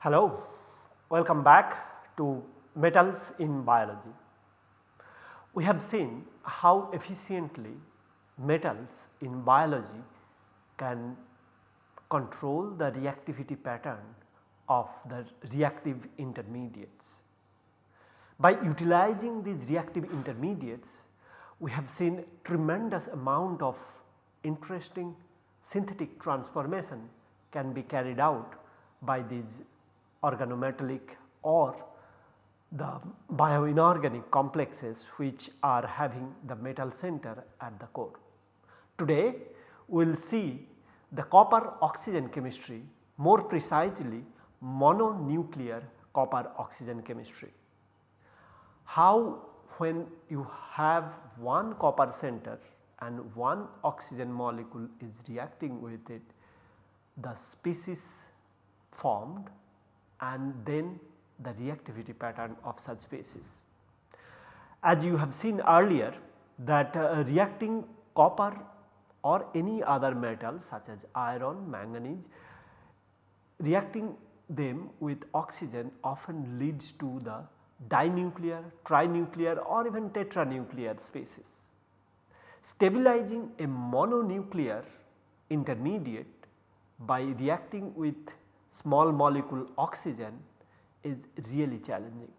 Hello, welcome back to metals in biology. We have seen how efficiently metals in biology can control the reactivity pattern of the reactive intermediates. By utilizing these reactive intermediates we have seen tremendous amount of interesting synthetic transformation can be carried out by these organometallic or the bioinorganic complexes which are having the metal center at the core. Today we will see the copper oxygen chemistry more precisely mononuclear copper oxygen chemistry. How when you have one copper center and one oxygen molecule is reacting with it the species formed and then the reactivity pattern of such species. As you have seen earlier that uh, reacting copper or any other metal such as iron, manganese reacting them with oxygen often leads to the dinuclear, trinuclear or even tetranuclear species. Stabilizing a mononuclear intermediate by reacting with small molecule oxygen is really challenging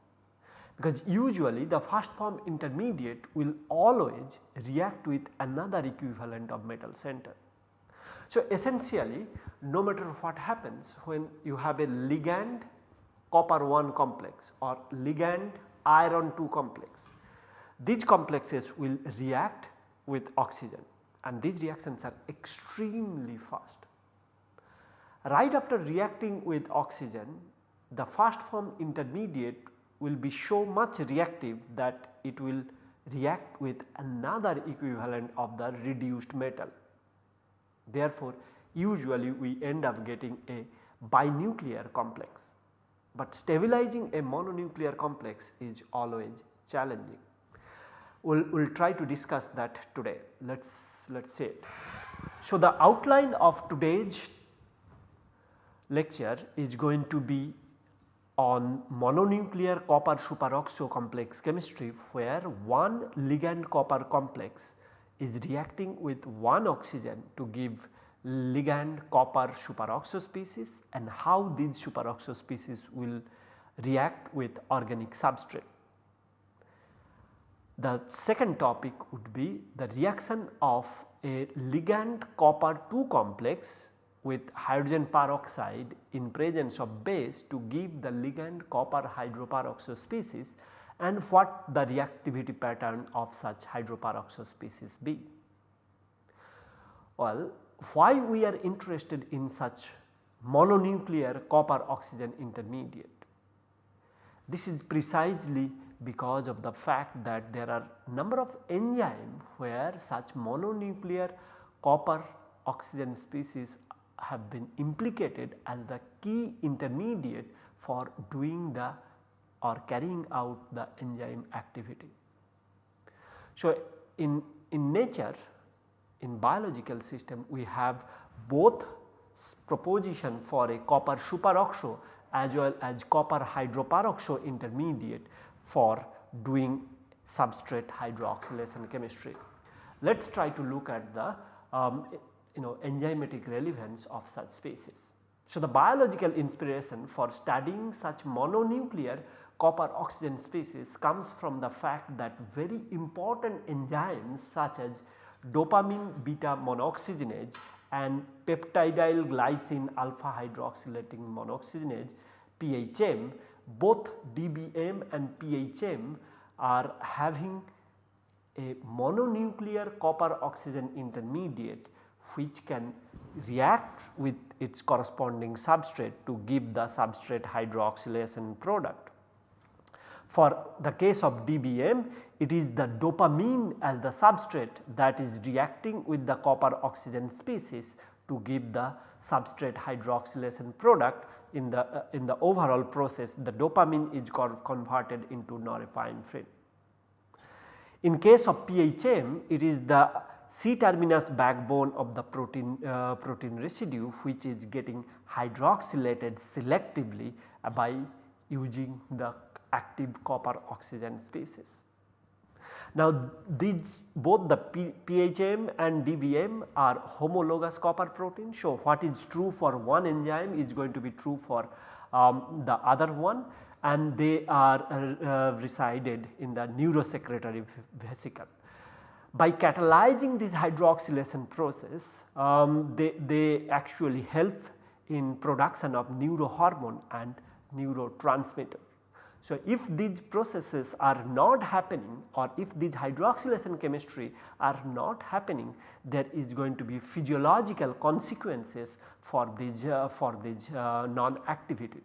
because usually the first form intermediate will always react with another equivalent of metal center. So, essentially no matter what happens when you have a ligand copper 1 complex or ligand iron 2 complex, these complexes will react with oxygen and these reactions are extremely fast. Right after reacting with oxygen the first form intermediate will be so much reactive that it will react with another equivalent of the reduced metal. Therefore, usually we end up getting a binuclear complex, but stabilizing a mononuclear complex is always challenging. We will we'll try to discuss that today. Let us let us say it. So, the outline of today's lecture is going to be on mononuclear copper superoxo complex chemistry where one ligand copper complex is reacting with one oxygen to give ligand copper superoxo species and how these superoxo species will react with organic substrate. The second topic would be the reaction of a ligand copper 2 complex with hydrogen peroxide in presence of base to give the ligand copper hydroperoxo species and what the reactivity pattern of such hydroperoxo species be. Well, why we are interested in such mononuclear copper oxygen intermediate? This is precisely because of the fact that there are number of enzymes where such mononuclear copper oxygen species have been implicated as the key intermediate for doing the or carrying out the enzyme activity. So, in, in nature in biological system we have both proposition for a copper superoxo as well as copper hydroperoxo intermediate for doing substrate hydroxylation chemistry. Let us try to look at the um, you know enzymatic relevance of such species. So, the biological inspiration for studying such mononuclear copper oxygen species comes from the fact that very important enzymes such as dopamine beta monooxygenase and peptidyl glycine alpha hydroxylating monooxygenase PHM both DBM and PHM are having a mononuclear copper oxygen intermediate which can react with its corresponding substrate to give the substrate hydroxylation product. For the case of DBM it is the dopamine as the substrate that is reacting with the copper oxygen species to give the substrate hydroxylation product in the uh, in the overall process the dopamine is converted into norepinephrine. In case of PHM it is the C terminus backbone of the protein uh, protein residue which is getting hydroxylated selectively by using the active copper oxygen species. Now these both the P, PHM and DBM are homologous copper protein. So what is true for one enzyme is going to be true for um, the other one and they are uh, uh, resided in the neurosecretory vesicle. By catalyzing this hydroxylation process um, they, they actually help in production of neurohormone and neurotransmitter. So, if these processes are not happening or if these hydroxylation chemistry are not happening there is going to be physiological consequences for this uh, for this uh, non activity.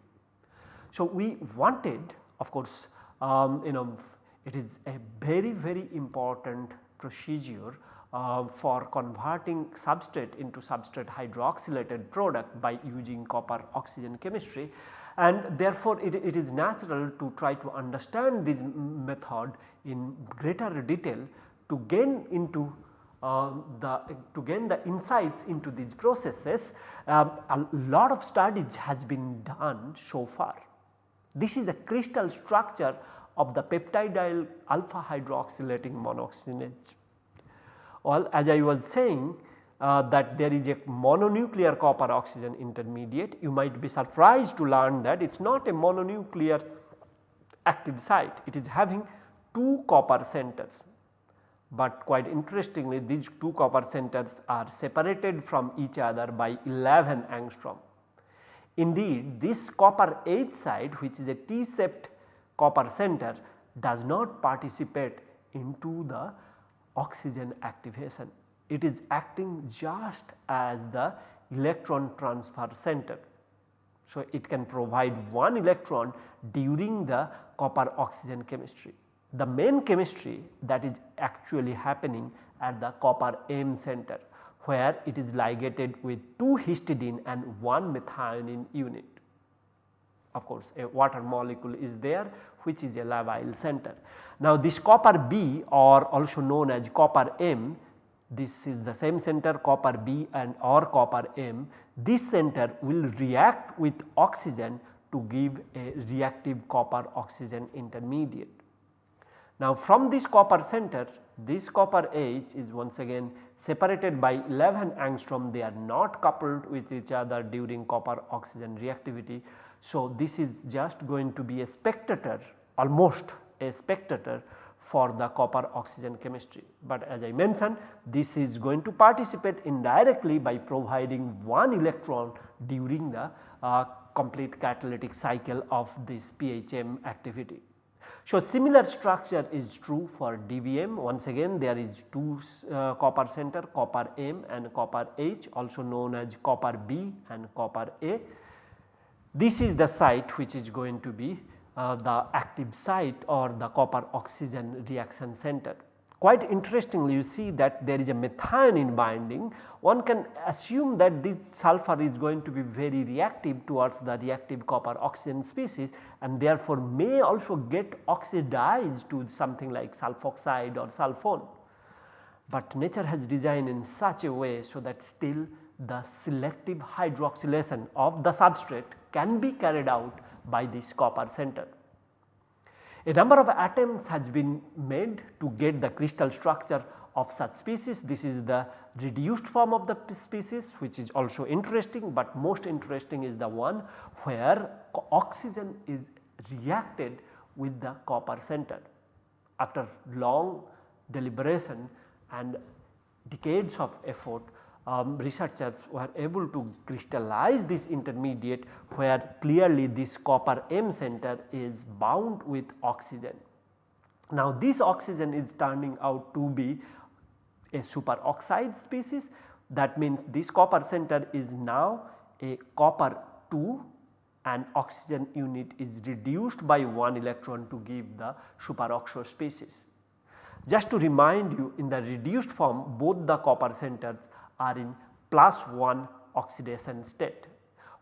So, we wanted of course um, you know it is a very very important procedure uh, for converting substrate into substrate hydroxylated product by using copper oxygen chemistry and therefore it, it is natural to try to understand this method in greater detail to gain into uh, the to gain the insights into these processes um, a lot of studies has been done so far. This is the crystal structure of the peptidyl alpha hydroxylating monooxygenase. Well as I was saying uh, that there is a mononuclear copper oxygen intermediate. You might be surprised to learn that it is not a mononuclear active site, it is having two copper centers. But quite interestingly these two copper centers are separated from each other by 11 angstrom. Indeed this copper H site which is a T-shaped copper center does not participate into the oxygen activation it is acting just as the electron transfer center. So, it can provide one electron during the copper oxygen chemistry. The main chemistry that is actually happening at the copper M center where it is ligated with 2 histidine and 1 methionine unit. Of course, a water molecule is there which is a labile center. Now, this copper B or also known as copper M this is the same center copper B and or copper M, this center will react with oxygen to give a reactive copper oxygen intermediate. Now from this copper center this copper H is once again separated by 11 angstrom they are not coupled with each other during copper oxygen reactivity. So this is just going to be a spectator almost a spectator for the copper oxygen chemistry. But as I mentioned this is going to participate indirectly by providing one electron during the uh, complete catalytic cycle of this PHM activity. So, similar structure is true for DBM once again there is two uh, copper center copper M and copper H also known as copper B and copper A. This is the site which is going to be uh, the active site or the copper oxygen reaction center. Quite interestingly you see that there is a methionine binding one can assume that this sulfur is going to be very reactive towards the reactive copper oxygen species and therefore may also get oxidized to something like sulfoxide or sulfone. But nature has designed in such a way so that still the selective hydroxylation of the substrate can be carried out by this copper center. A number of attempts has been made to get the crystal structure of such species. This is the reduced form of the species which is also interesting, but most interesting is the one where oxygen is reacted with the copper center. After long deliberation and decades of effort um, researchers were able to crystallize this intermediate where clearly this copper M center is bound with oxygen. Now this oxygen is turning out to be a superoxide species that means this copper center is now a copper 2 and oxygen unit is reduced by 1 electron to give the superoxo species. Just to remind you in the reduced form both the copper centers are in plus 1 oxidation state.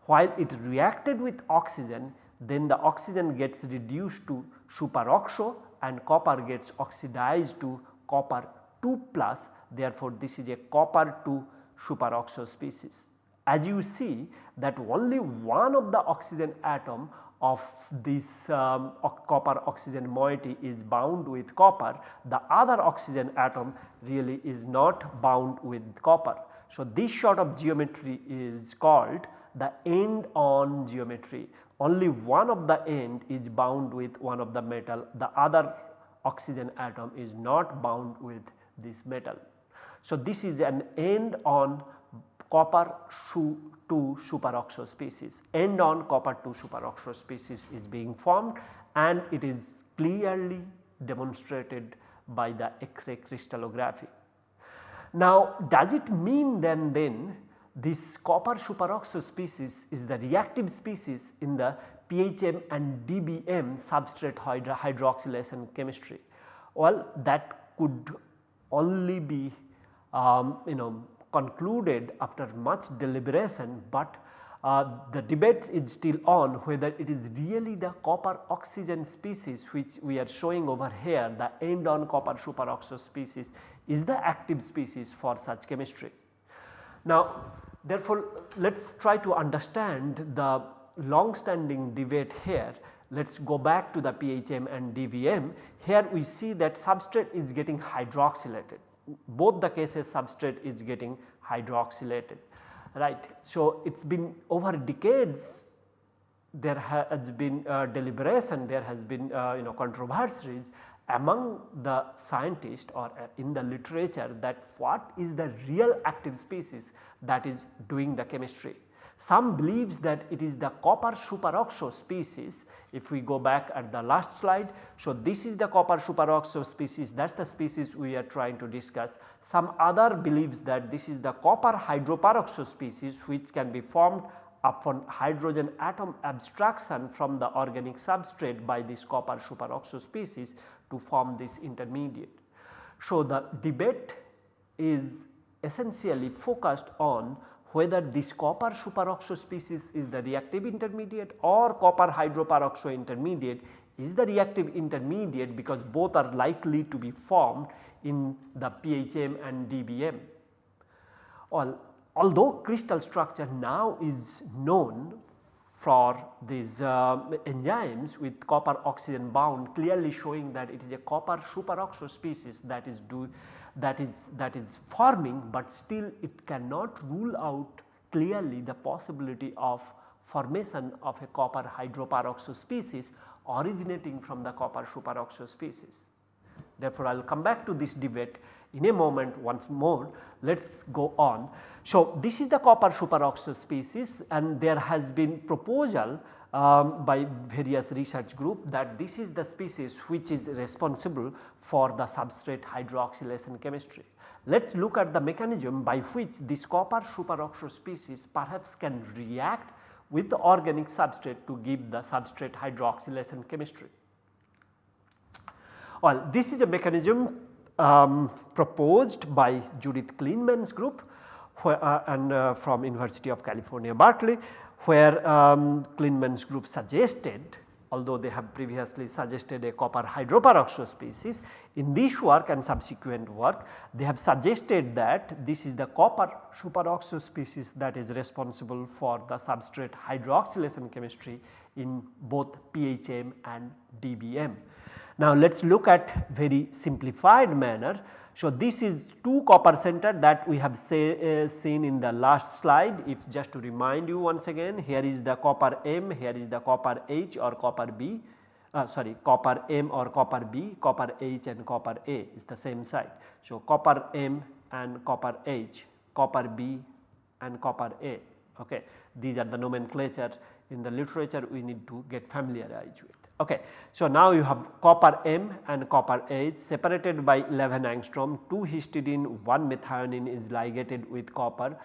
While it reacted with oxygen then the oxygen gets reduced to superoxo and copper gets oxidized to copper 2 plus therefore, this is a copper 2 superoxo species. As you see that only one of the oxygen atom of this um, copper oxygen moiety is bound with copper, the other oxygen atom really is not bound with copper. So, this sort of geometry is called the end on geometry only one of the end is bound with one of the metal the other oxygen atom is not bound with this metal. So, this is an end on copper 2 superoxo species end on copper 2 superoxo species is being formed and it is clearly demonstrated by the X-ray crystallography. Now does it mean then then this copper superoxo species is the reactive species in the PHM and DBM substrate hydro hydroxylation chemistry. Well that could only be um, you know concluded after much deliberation, but uh, the debate is still on whether it is really the copper oxygen species which we are showing over here the end on copper superoxo species is the active species for such chemistry. Now therefore, let us try to understand the long standing debate here. Let us go back to the PHM and DBM. Here we see that substrate is getting hydroxylated. Both the cases substrate is getting hydroxylated right. So, it has been over decades there has been uh, deliberation there has been uh, you know controversies among the scientists or uh, in the literature that what is the real active species that is doing the chemistry. Some believes that it is the copper superoxo species if we go back at the last slide. So, this is the copper superoxo species that is the species we are trying to discuss. Some other believes that this is the copper hydroperoxo species which can be formed upon hydrogen atom abstraction from the organic substrate by this copper superoxo species to form this intermediate. So, the debate is essentially focused on whether this copper superoxo species is the reactive intermediate or copper hydroperoxo intermediate is the reactive intermediate because both are likely to be formed in the PHM and DBM. although crystal structure now is known for these uh, enzymes with copper oxygen bound clearly showing that it is a copper superoxo species that is do that is that is forming, but still it cannot rule out clearly the possibility of formation of a copper hydroperoxo species originating from the copper superoxo species. Therefore, I will come back to this debate in a moment once more let us go on. So, this is the copper superoxide species and there has been proposal um, by various research group that this is the species which is responsible for the substrate hydroxylation chemistry. Let us look at the mechanism by which this copper superoxide species perhaps can react with the organic substrate to give the substrate hydroxylation chemistry. Well, this is a mechanism um, proposed by Judith Klinman's group where, uh, and uh, from University of California Berkeley where um, Klinman's group suggested although they have previously suggested a copper hydroperoxide species. In this work and subsequent work they have suggested that this is the copper superoxide species that is responsible for the substrate hydroxylation chemistry in both PHM and DBM. Now let us look at very simplified manner. So this is 2 copper center that we have say, uh, seen in the last slide if just to remind you once again here is the copper M, here is the copper H or copper B uh, sorry copper M or copper B, copper H and copper A is the same side. So copper M and copper H, copper B and copper A okay. These are the nomenclature in the literature we need to get familiarized with. Okay. So, now you have copper M and copper H separated by 11 angstrom 2 histidine 1 methionine is ligated with copper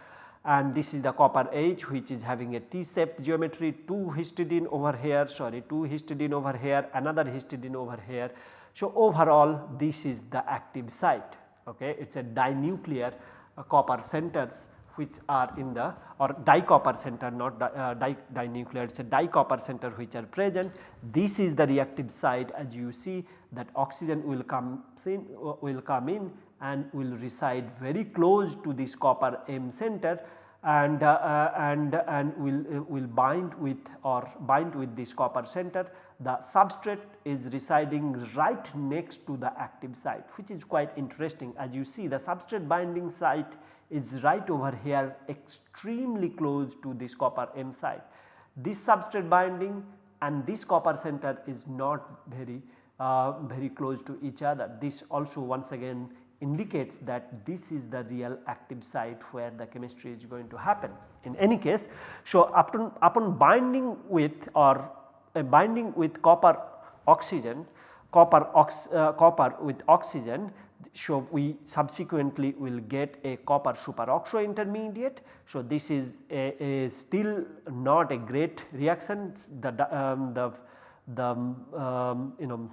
and this is the copper H which is having a T shaped geometry 2 histidine over here sorry 2 histidine over here another histidine over here. So, overall this is the active site okay it is a dinuclear uh, copper centers which are in the or dicopper center not di, uh, di, it is a dicopper center which are present. This is the reactive site as you see that oxygen will come in uh, will come in and will reside very close to this copper M center and uh, uh, and and will uh, will bind with or bind with this copper center the substrate is residing right next to the active site which is quite interesting as you see the substrate binding site is right over here extremely close to this copper M site. This substrate binding and this copper center is not very uh, very close to each other. This also once again indicates that this is the real active site where the chemistry is going to happen. In any case, so upon, upon binding with or uh, binding with copper oxygen, copper, ox, uh, copper with oxygen so we subsequently will get a copper superoxo intermediate. So this is a, a still not a great reaction the, um, the, the um, you know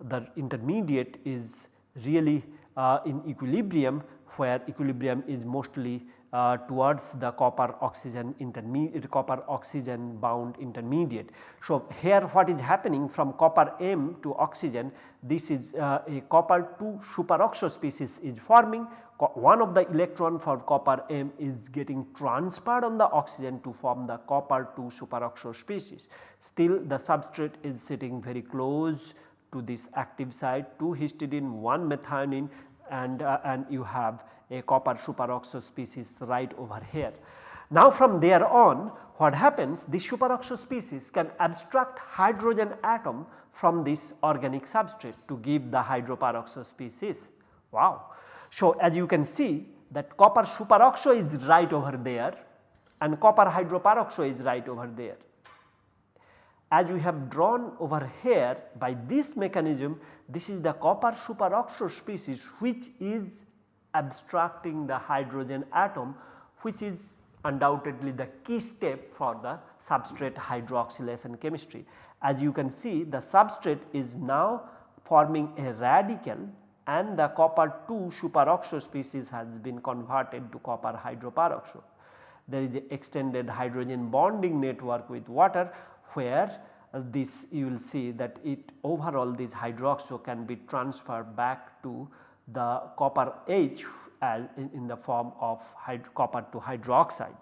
the intermediate is really uh, in equilibrium where equilibrium is mostly uh, towards the copper oxygen intermediate copper oxygen bound intermediate. So, here what is happening from copper M to oxygen this is uh, a copper 2 superoxo species is forming one of the electron for copper M is getting transferred on the oxygen to form the copper 2 superoxo species. Still the substrate is sitting very close to this active site 2 histidine 1 methionine and, uh, and you have a copper superoxo species right over here. Now from there on what happens this superoxo species can abstract hydrogen atom from this organic substrate to give the hydroperoxo species. Wow. So as you can see that copper superoxo is right over there and copper hydroperoxo is right over there. As we have drawn over here by this mechanism this is the copper superoxo species which is abstracting the hydrogen atom which is undoubtedly the key step for the substrate hydroxylation chemistry. As you can see the substrate is now forming a radical and the copper 2 superoxo species has been converted to copper hydroperoxo. There is a extended hydrogen bonding network with water where this you will see that it overall this hydroxo can be transferred back to the copper H as in, in the form of copper to hydroxide.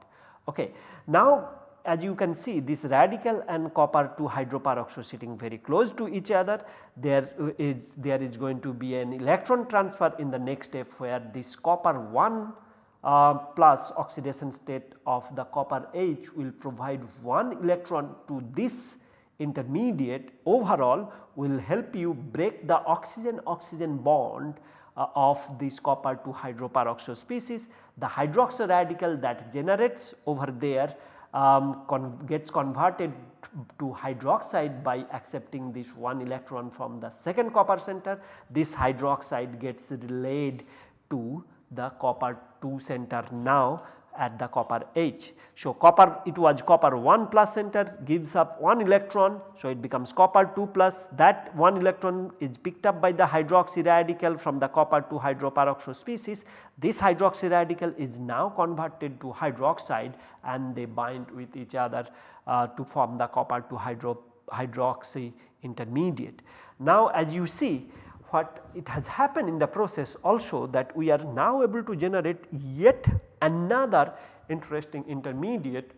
Okay. Now as you can see this radical and copper to hydroperoxo sitting very close to each other there is there is going to be an electron transfer in the next step where this copper 1 uh, plus oxidation state of the copper H will provide one electron to this intermediate overall will help you break the oxygen oxygen bond uh, of this copper 2 hydroperoxo species. The hydroxy radical that generates over there um, con gets converted to hydroxide by accepting this one electron from the second copper center. This hydroxide gets relayed to the copper 2 center now at the copper H. So, copper it was copper 1 plus center gives up 1 electron. So, it becomes copper 2 plus that 1 electron is picked up by the hydroxy radical from the copper to hydroperoxo species. This hydroxy radical is now converted to hydroxide and they bind with each other uh, to form the copper 2 hydro hydroxy intermediate. Now as you see what it has happened in the process also that we are now able to generate yet another interesting intermediate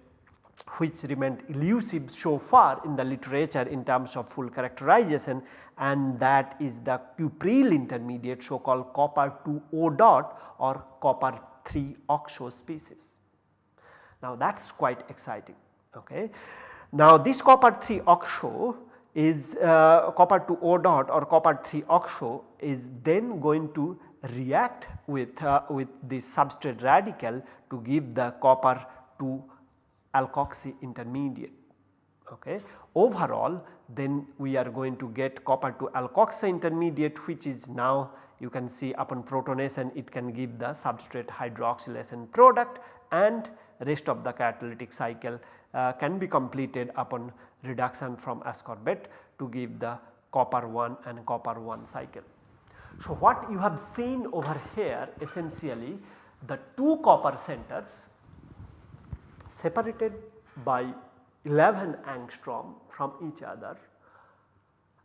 which remained elusive so far in the literature in terms of full characterization and that is the cupryl intermediate so called copper 2 O dot or copper 3 oxo species. Now that is quite exciting. Okay. Now this copper 3 oxo is uh, copper 2 O dot or copper 3 oxo is then going to react with, uh, with the substrate radical to give the copper 2 alkoxy intermediate. Okay. Overall then we are going to get copper to alkoxy intermediate which is now you can see upon protonation it can give the substrate hydroxylation product and rest of the catalytic cycle uh, can be completed upon reduction from ascorbate to give the copper 1 and copper 1 cycle. So, what you have seen over here essentially the two copper centers separated by 11 angstrom from each other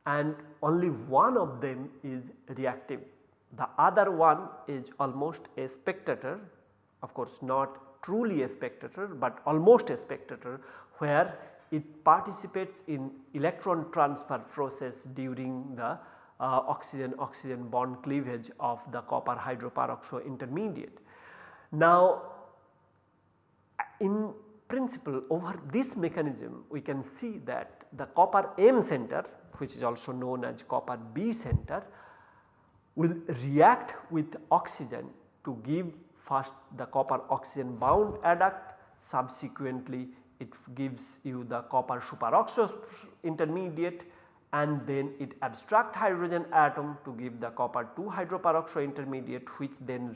and only one of them is reactive. The other one is almost a spectator of course not truly a spectator but almost a spectator where it participates in electron transfer process during the uh, oxygen oxygen bond cleavage of the copper hydroperoxo intermediate. Now in principle over this mechanism we can see that the copper M center which is also known as copper B center will react with oxygen to give first the copper oxygen bound adduct subsequently it gives you the copper superoxide intermediate and then it abstract hydrogen atom to give the copper 2 hydroperoxide intermediate which then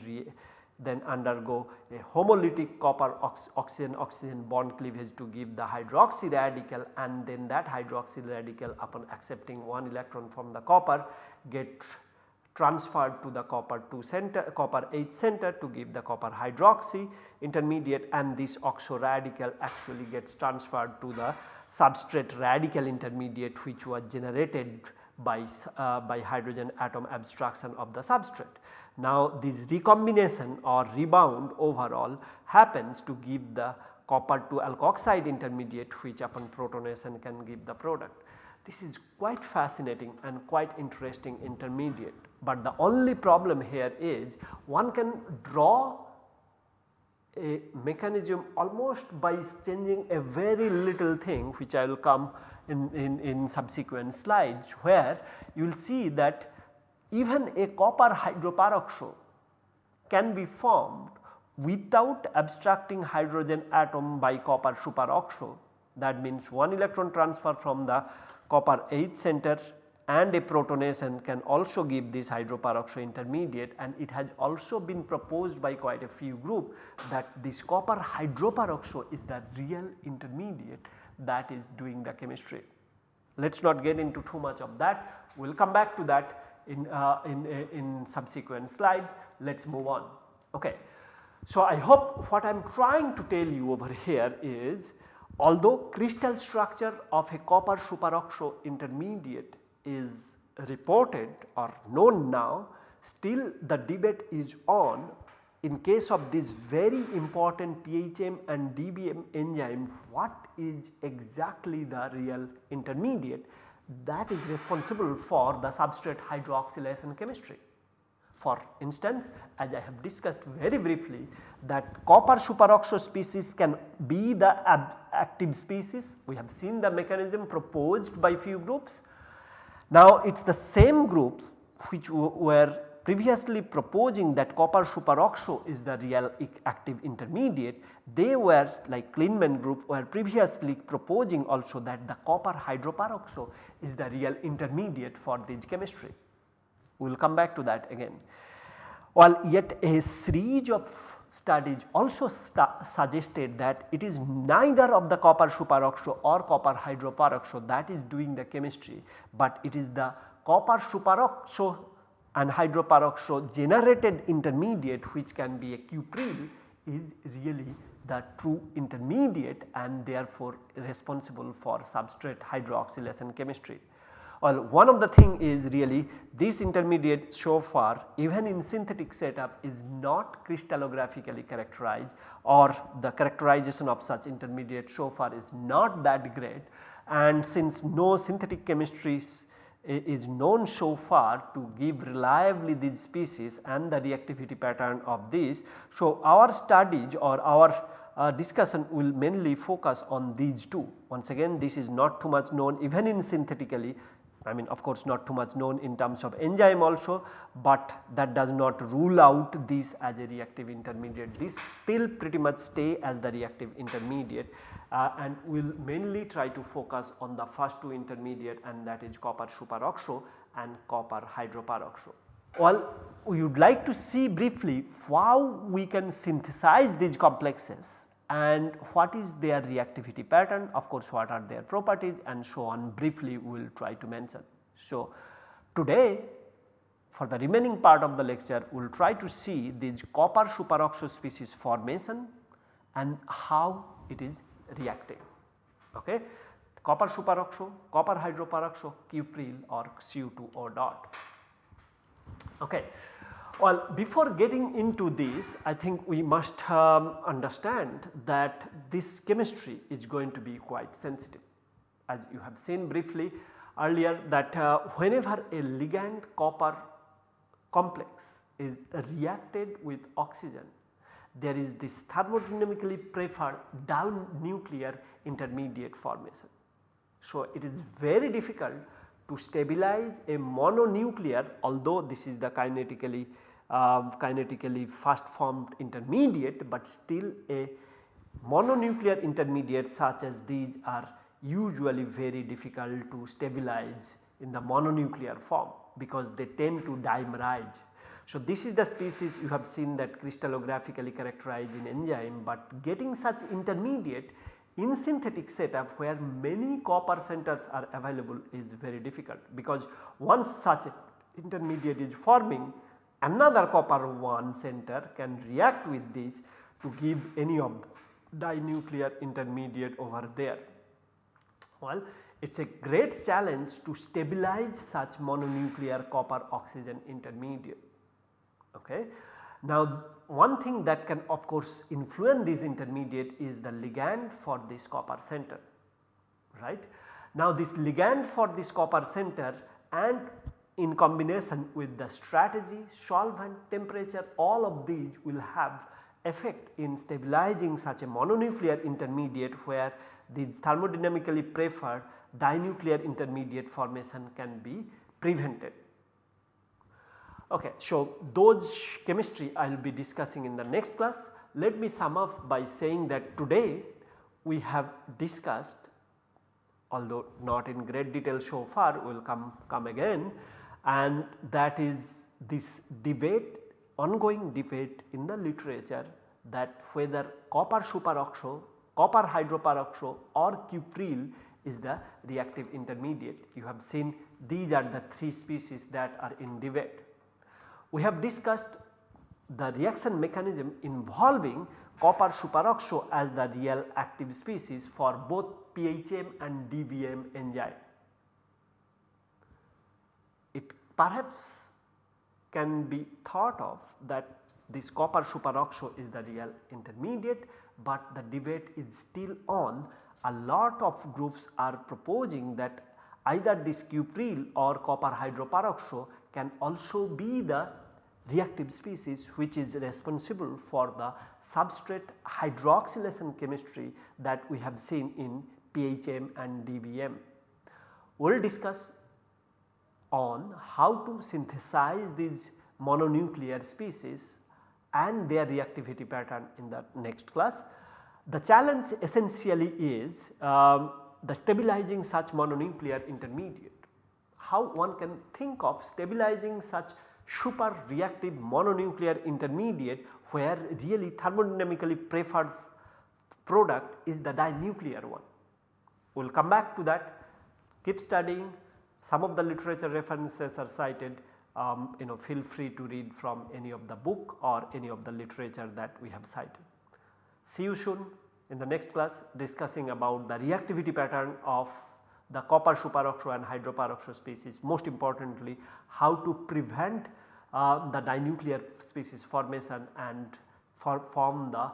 then undergo a homolytic copper ox oxygen oxygen bond cleavage to give the hydroxy radical and then that hydroxy radical upon accepting one electron from the copper get transferred to the copper 2 center copper H center to give the copper hydroxy intermediate and this oxo radical actually gets transferred to the substrate radical intermediate which was generated by, uh, by hydrogen atom abstraction of the substrate. Now this recombination or rebound overall happens to give the copper to alkoxide intermediate which upon protonation can give the product. This is quite fascinating and quite interesting intermediate, but the only problem here is one can draw a mechanism almost by changing a very little thing which I will come in, in, in subsequent slides where you will see that even a copper hydroperoxo can be formed without abstracting hydrogen atom by copper superoxo that means one electron transfer from the copper H center and a protonation can also give this hydroperoxo intermediate and it has also been proposed by quite a few group that this copper hydroperoxo is the real intermediate that is doing the chemistry. Let us not get into too much of that, we will come back to that in, uh, in, uh, in subsequent slides. Let us move on. Okay. So, I hope what I am trying to tell you over here is although crystal structure of a copper superoxo intermediate is reported or known now, still the debate is on in case of this very important PHM and DBM enzyme what is exactly the real intermediate that is responsible for the substrate hydroxylation chemistry. For instance, as I have discussed very briefly that copper superoxo species can be the active species. We have seen the mechanism proposed by few groups. Now it is the same group which were previously proposing that copper superoxo is the real active intermediate, they were like Klinman group were previously proposing also that the copper hydroperoxo is the real intermediate for this chemistry. We will come back to that again. While yet a series of studies also suggested that it is neither of the copper superoxo or copper hydroperoxo that is doing the chemistry, but it is the copper superoxo and hydroperoxo generated intermediate which can be a cupryl is really the true intermediate and therefore responsible for substrate hydroxylation chemistry. Well, one of the thing is really this intermediate so far even in synthetic setup is not crystallographically characterized or the characterization of such intermediate so far is not that great and since no synthetic chemistry is known so far to give reliably these species and the reactivity pattern of these. So, our studies or our uh, discussion will mainly focus on these two. Once again this is not too much known even in synthetically I mean of course not too much known in terms of enzyme also, but that does not rule out this as a reactive intermediate. This still pretty much stay as the reactive intermediate uh, and we will mainly try to focus on the first two intermediate and that is copper superoxo and copper hydroperoxo. Well, we would like to see briefly how we can synthesize these complexes and what is their reactivity pattern of course what are their properties and so on briefly we will try to mention. So, today for the remaining part of the lecture we will try to see these copper superoxo species formation and how it is reacting. Okay. Copper superoxo, copper hydroperoxo, cupryl or Cu2O dot. Okay. Well, before getting into this I think we must um, understand that this chemistry is going to be quite sensitive. As you have seen briefly earlier that uh, whenever a ligand copper complex is reacted with oxygen there is this thermodynamically preferred down nuclear intermediate formation. So, it is very difficult to stabilize a mononuclear although this is the kinetically uh, kinetically fast formed intermediate, but still a mononuclear intermediate such as these are usually very difficult to stabilize in the mononuclear form because they tend to dimerize. So, this is the species you have seen that crystallographically characterized in enzyme, but getting such intermediate in synthetic setup where many copper centers are available is very difficult because once such intermediate is forming another copper 1 center can react with this to give any of the dinuclear intermediate over there. Well, it is a great challenge to stabilize such mononuclear copper oxygen intermediate. Okay. Now one thing that can of course influence this intermediate is the ligand for this copper center right. Now this ligand for this copper center and in combination with the strategy, solvent, temperature all of these will have effect in stabilizing such a mononuclear intermediate where these thermodynamically preferred dinuclear intermediate formation can be prevented. Okay, so those chemistry I will be discussing in the next class. Let me sum up by saying that today we have discussed although not in great detail so far we will come, come again and that is this debate ongoing debate in the literature that whether copper superoxo, copper hydroperoxo or cupryl is the reactive intermediate. You have seen these are the 3 species that are in debate. We have discussed the reaction mechanism involving copper superoxo as the real active species for both PHM and DBM enzyme. It perhaps can be thought of that this copper superoxo is the real intermediate, but the debate is still on. A lot of groups are proposing that either this cupryl or copper hydroperoxo can also be the reactive species which is responsible for the substrate hydroxylation chemistry that we have seen in PHM and DBM. We will discuss on how to synthesize these mononuclear species and their reactivity pattern in the next class. The challenge essentially is um, the stabilizing such mononuclear intermediate. How one can think of stabilizing such super reactive mononuclear intermediate where really thermodynamically preferred product is the dinuclear one. We will come back to that keep studying some of the literature references are cited um, you know feel free to read from any of the book or any of the literature that we have cited. See you soon in the next class discussing about the reactivity pattern of the copper superoxo and hydroperoxo species most importantly how to prevent uh, the dinuclear species formation and for form the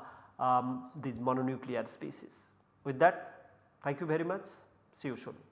um, these mononuclear species. With that thank you very much see you soon.